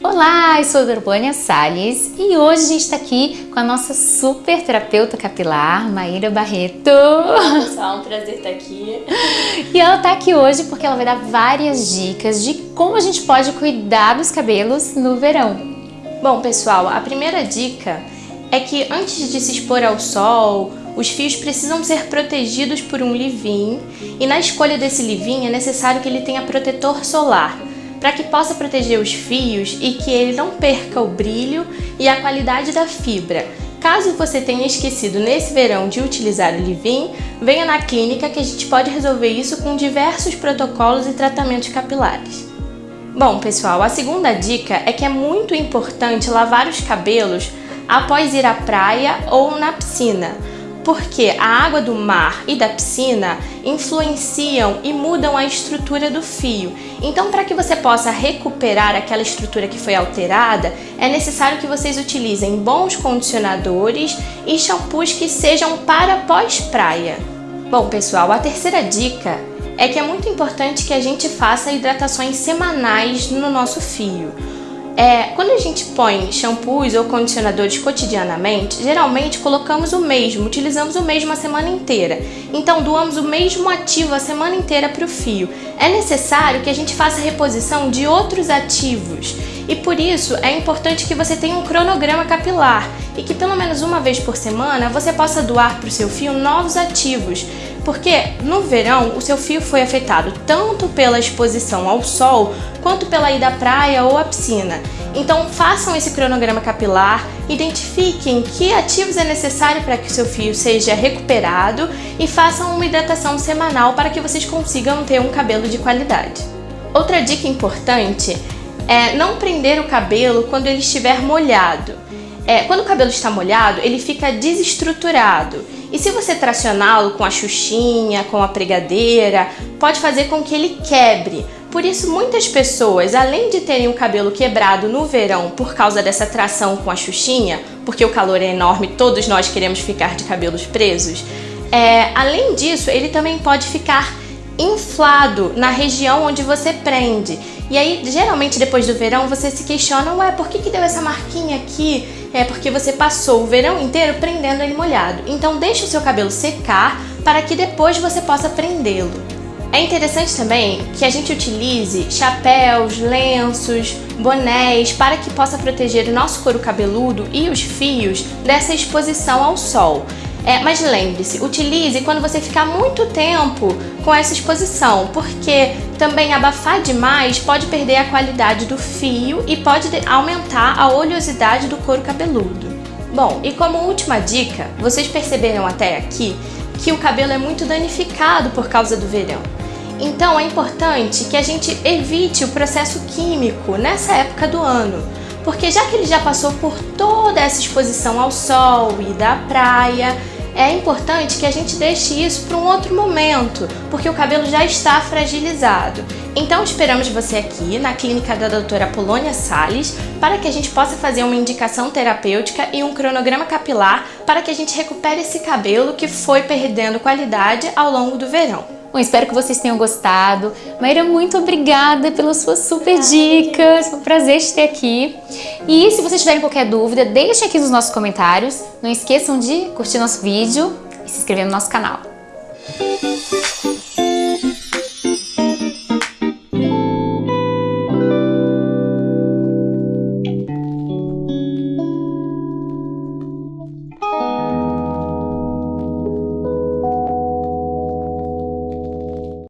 Olá, eu sou a Dorbânia Salles e hoje a gente está aqui com a nossa super terapeuta capilar, Maíra Barreto. Pessoal, um prazer estar aqui. E ela está aqui hoje porque ela vai dar várias dicas de como a gente pode cuidar dos cabelos no verão. Bom, pessoal, a primeira dica é que antes de se expor ao sol, os fios precisam ser protegidos por um leave-in e na escolha desse leave-in é necessário que ele tenha protetor solar para que possa proteger os fios e que ele não perca o brilho e a qualidade da fibra. Caso você tenha esquecido nesse verão de utilizar o leave-in, venha na clínica que a gente pode resolver isso com diversos protocolos e tratamentos capilares. Bom, pessoal, a segunda dica é que é muito importante lavar os cabelos após ir à praia ou na piscina, porque a água do mar e da piscina influenciam e mudam a estrutura do fio. Então, para que você possa recuperar aquela estrutura que foi alterada, é necessário que vocês utilizem bons condicionadores e shampoos que sejam para pós-praia. Bom, pessoal, a terceira dica é que é muito importante que a gente faça hidratações semanais no nosso fio. É, quando a gente põe shampoos ou condicionadores cotidianamente, geralmente colocamos o mesmo, utilizamos o mesmo a semana inteira. Então doamos o mesmo ativo a semana inteira para o fio. É necessário que a gente faça reposição de outros ativos e por isso é importante que você tenha um cronograma capilar e que pelo menos uma vez por semana você possa doar para o seu fio novos ativos porque no verão o seu fio foi afetado tanto pela exposição ao sol quanto pela ida à praia ou à piscina. Então façam esse cronograma capilar, identifiquem que ativos é necessário para que o seu fio seja recuperado e façam uma hidratação semanal para que vocês consigam ter um cabelo de qualidade. Outra dica importante é não prender o cabelo quando ele estiver molhado. É, quando o cabelo está molhado, ele fica desestruturado e se você tracioná-lo com a xuxinha, com a pregadeira, pode fazer com que ele quebre. Por isso, muitas pessoas, além de terem o cabelo quebrado no verão por causa dessa tração com a xuxinha, porque o calor é enorme, todos nós queremos ficar de cabelos presos, é, além disso, ele também pode ficar inflado na região onde você prende. E aí, geralmente, depois do verão, você se questiona, ué, por que, que deu essa marquinha aqui? É porque você passou o verão inteiro prendendo ele molhado. Então, deixe o seu cabelo secar para que depois você possa prendê-lo. É interessante também que a gente utilize chapéus, lenços, bonés para que possa proteger o nosso couro cabeludo e os fios dessa exposição ao sol. É, mas lembre-se, utilize quando você ficar muito tempo com essa exposição, porque também abafar demais pode perder a qualidade do fio e pode aumentar a oleosidade do couro cabeludo. Bom, e como última dica, vocês perceberam até aqui que o cabelo é muito danificado por causa do verão. Então é importante que a gente evite o processo químico nessa época do ano, porque já que ele já passou por toda essa exposição ao sol e da praia, é importante que a gente deixe isso para um outro momento, porque o cabelo já está fragilizado. Então esperamos você aqui na clínica da doutora Polônia Salles para que a gente possa fazer uma indicação terapêutica e um cronograma capilar para que a gente recupere esse cabelo que foi perdendo qualidade ao longo do verão. Bom, espero que vocês tenham gostado. Maíra, muito obrigada pelas suas super dicas. Foi um prazer te ter aqui. E se vocês tiverem qualquer dúvida, deixem aqui nos nossos comentários. Não esqueçam de curtir nosso vídeo e se inscrever no nosso canal.